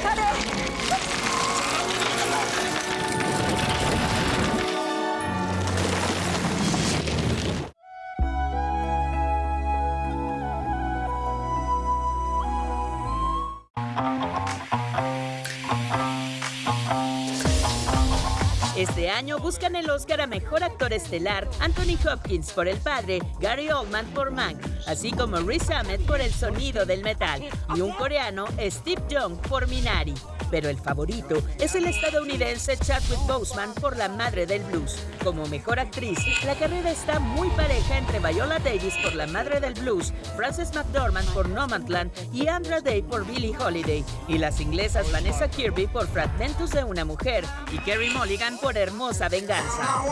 cut it. Este año buscan el Oscar a Mejor Actor Estelar Anthony Hopkins por El Padre, Gary Oldman por Mank, así como Riz Ahmed por El Sonido del Metal y un coreano, Steve Young, por Minari. Pero el favorito es el estadounidense Chadwick Boseman por La Madre del Blues. Como mejor actriz, la carrera está muy pareja entre Viola Davis por La Madre del Blues, Frances McDormand por Nomadland y Andra Day por Billie Holiday, y las inglesas Vanessa Kirby por Fragmentos de una Mujer y Kerry Mulligan por Hermosa Venganza.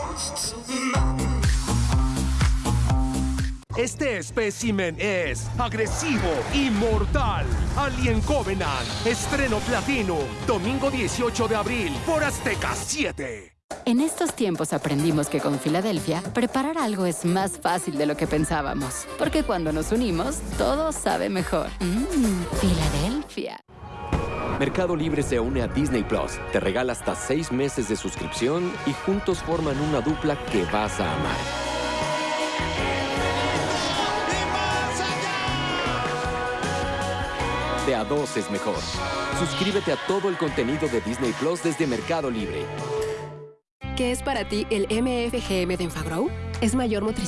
Este espécimen es agresivo y mortal. Alien Covenant, estreno platino, domingo 18 de abril por Azteca 7. En estos tiempos aprendimos que con Filadelfia, preparar algo es más fácil de lo que pensábamos. Porque cuando nos unimos, todo sabe mejor. Mmm, Filadelfia. Mercado Libre se une a Disney Plus, te regala hasta seis meses de suscripción y juntos forman una dupla que vas a amar. De a dos es mejor. Suscríbete a todo el contenido de Disney Plus desde Mercado Libre. ¿Qué es para ti el MFGM de Enfagrow? Es mayor motricidad